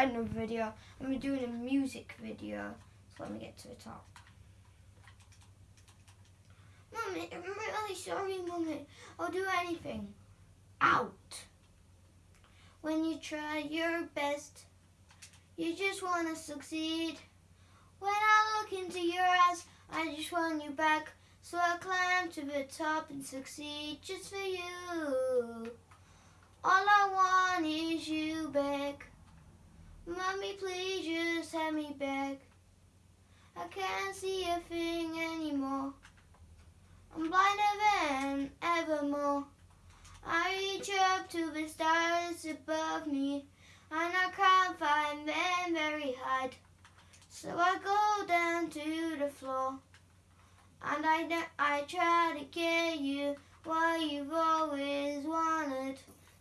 inside another video. I'm doing a music video. So let me get to the top. Mummy, I'm really sorry, Mummy. I'll do anything. Out. When you try your best, you just want to succeed. When I look into your eyes, I just want you back. So I climb to the top and succeed just for you. All I want is you. Please just have me back. I can't see a thing anymore. I'm blinder than evermore. I reach up to the stars above me, and I can't find them very hard. So I go down to the floor, and I, I try to get you what you've always wanted.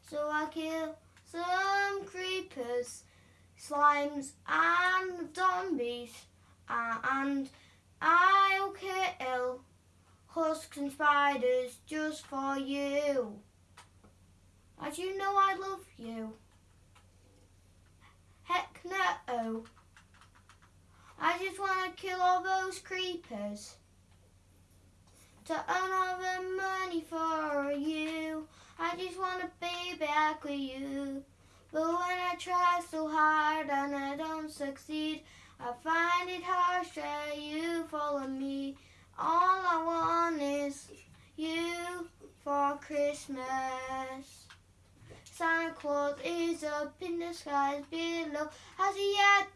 So I kill some creepers, slimes, and zombies, uh, and I'll kill husks and spiders just for you. As you know I love you. Heck no. I just want to kill all those creepers. To earn all the money for you. I just want to be back with you. But when I try so hard and I don't succeed, I find it harsh that you follow me. All I want is you for Christmas. Santa Claus is up in the skies below. Has he yet?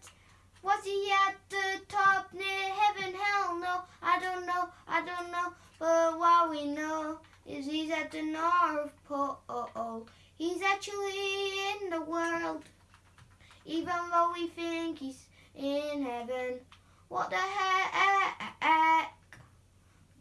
Was he at the top near heaven? Hell no, I don't know, I don't know. But what we know is he's at the North Pole. He's actually in the world. Even though we think he's in heaven. What the heck?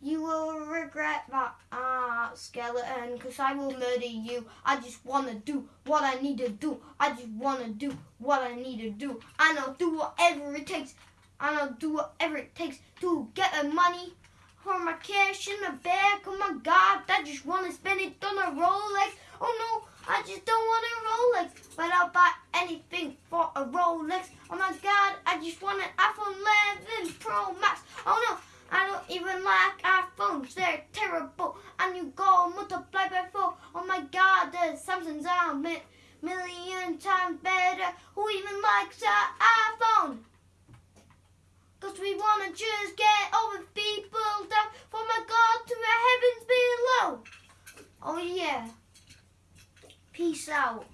You will regret that uh, skeleton because I will murder you. I just want to do what I need to do. I just want to do what I need to do. And I'll do whatever it takes. And I'll do whatever it takes to get the money for my cash in the bag. Oh my God, I just want to spend it on a Rolex. Oh no, I just don't want a Rolex. But I'll buy anything for a Rolex. Oh my God, I just want an iPhone 11 Pro Max. Oh no. I don't even like iPhones, they're terrible. And you go multiply by four. Oh my god, the Samsung's are a million times better. Who even likes an iPhone? Cause we wanna just get all the people down from my God to the heavens below. Oh yeah. Peace out.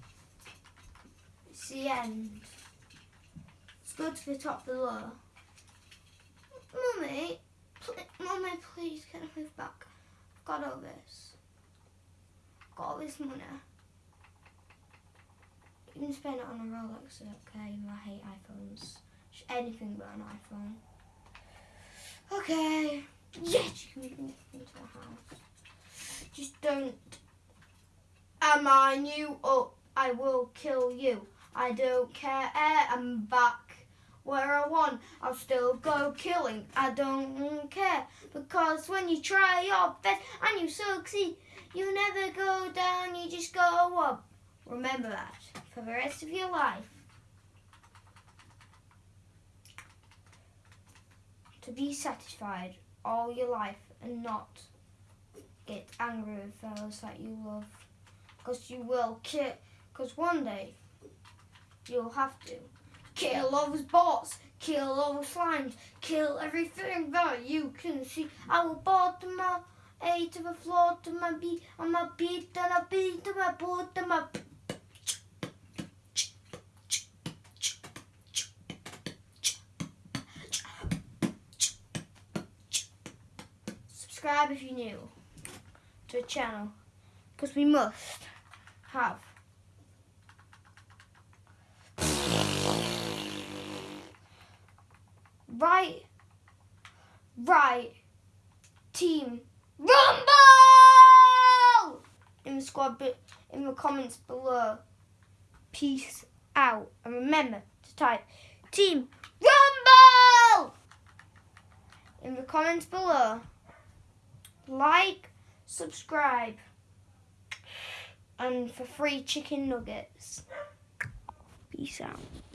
It's the end. Let's go to the top below. Mummy, Mummy, please, can I move back? I've got all this. I've got all this money. You can spend it on a Rolex, okay? I hate iPhones. Anything but an iPhone. Okay. Yes, you can move into the house. Just don't. Am I you up? I will kill you. I don't care. I'm back where I want, I'll still go killing. I don't care because when you try your best and you succeed, you never go down, you just go up. Remember that for the rest of your life. To be satisfied all your life and not get angry with fellas that you love. Because you will kill, because one day you'll have to. Kill all those bots, kill all the slimes, kill everything that you can see. I will bottom my A to the floor to my B, on my B to my B to my B to my. Subscribe if you're new to the channel, because we must have right, right, team, rumble! In the squad, in the comments below. Peace out. And remember to type team rumble! In the comments below. Like, subscribe. And for free chicken nuggets. Peace out.